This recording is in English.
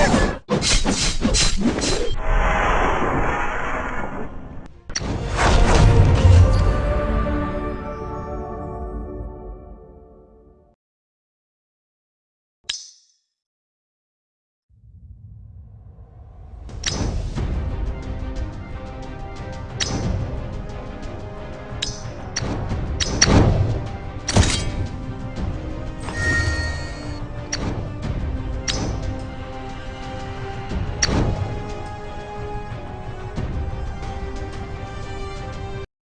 Ugh!